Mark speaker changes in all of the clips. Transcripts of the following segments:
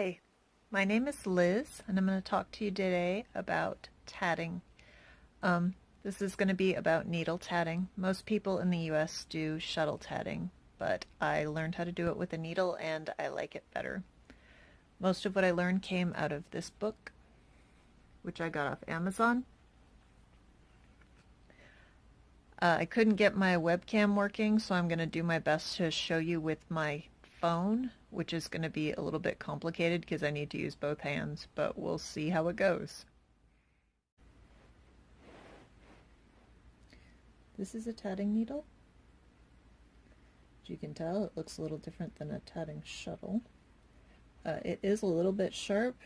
Speaker 1: Hi, my name is Liz and I'm going to talk to you today about tatting. Um, this is going to be about needle tatting. Most people in the US do shuttle tatting, but I learned how to do it with a needle and I like it better. Most of what I learned came out of this book, which I got off Amazon. Uh, I couldn't get my webcam working, so I'm going to do my best to show you with my phone, which is going to be a little bit complicated because I need to use both hands, but we'll see how it goes. This is a tatting needle. As you can tell, it looks a little different than a tatting shuttle. Uh, it is a little bit sharp.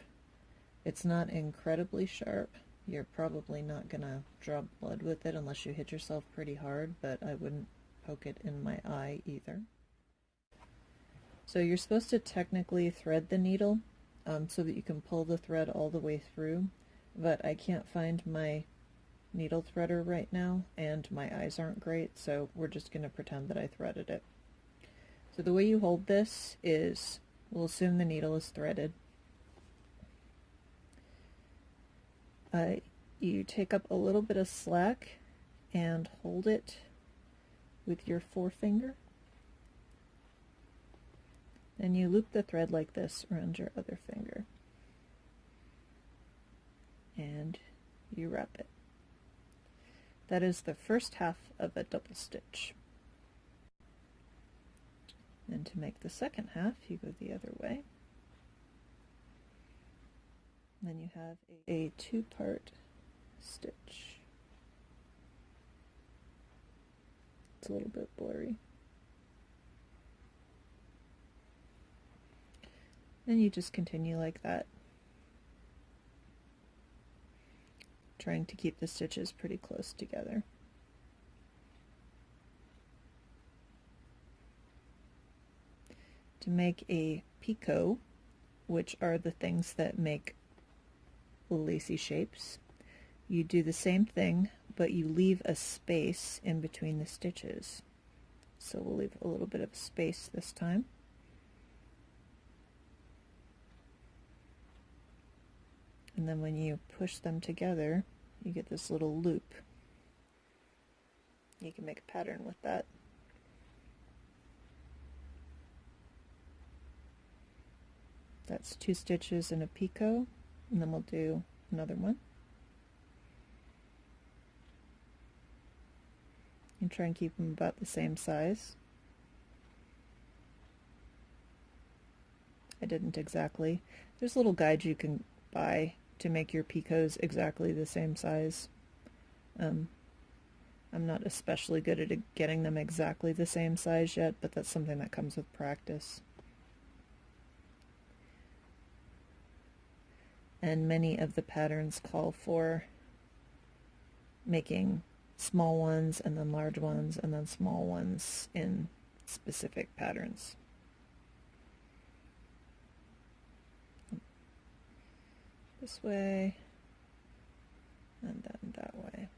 Speaker 1: It's not incredibly sharp. You're probably not going to draw blood with it unless you hit yourself pretty hard, but I wouldn't poke it in my eye either. So you're supposed to technically thread the needle um, so that you can pull the thread all the way through, but I can't find my needle threader right now and my eyes aren't great, so we're just going to pretend that I threaded it. So the way you hold this is, we'll assume the needle is threaded. Uh, you take up a little bit of slack and hold it with your forefinger and you loop the thread like this around your other finger. And you wrap it. That is the first half of a double stitch. And to make the second half, you go the other way. Then you have a, a two-part stitch. It's a little bit blurry. And you just continue like that. Trying to keep the stitches pretty close together. To make a picot, which are the things that make lacy shapes, you do the same thing, but you leave a space in between the stitches. So we'll leave a little bit of space this time. And then when you push them together you get this little loop. You can make a pattern with that. That's two stitches in a picot and then we'll do another one. And try and keep them about the same size. I didn't exactly. There's little guides you can buy to make your picots exactly the same size. Um, I'm not especially good at getting them exactly the same size yet, but that's something that comes with practice. And many of the patterns call for making small ones and then large ones and then small ones in specific patterns. This way and then that way.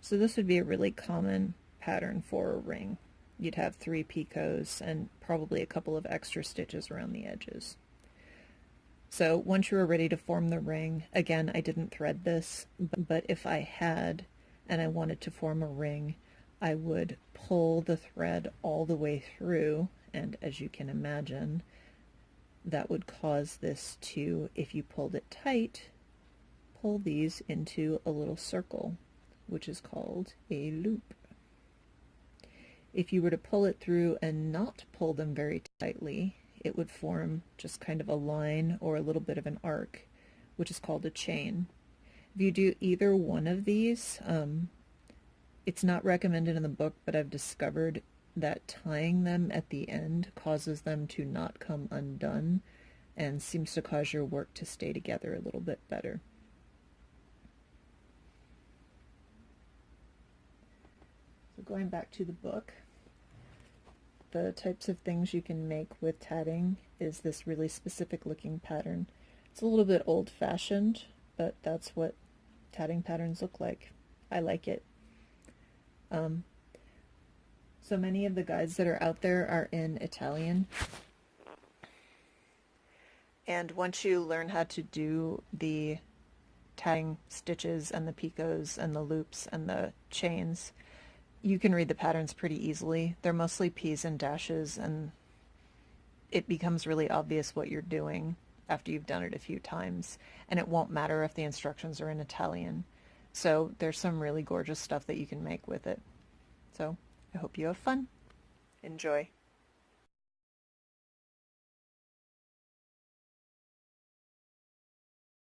Speaker 1: So this would be a really common pattern for a ring. You'd have three picots and probably a couple of extra stitches around the edges. So once you were ready to form the ring, again, I didn't thread this, but if I had and I wanted to form a ring, I would pull the thread all the way through, and as you can imagine, that would cause this to, if you pulled it tight, pull these into a little circle, which is called a loop. If you were to pull it through and not pull them very tightly, it would form just kind of a line or a little bit of an arc, which is called a chain. If you do either one of these, um, it's not recommended in the book, but I've discovered that tying them at the end causes them to not come undone and seems to cause your work to stay together a little bit better. So going back to the book, the types of things you can make with tatting is this really specific looking pattern. It's a little bit old-fashioned, but that's what tatting patterns look like. I like it. Um, so many of the guides that are out there are in Italian. And once you learn how to do the tatting stitches and the picots and the loops and the chains, you can read the patterns pretty easily. They're mostly P's and dashes and it becomes really obvious what you're doing after you've done it a few times and it won't matter if the instructions are in Italian. So there's some really gorgeous stuff that you can make with it. So I hope you have fun. Enjoy.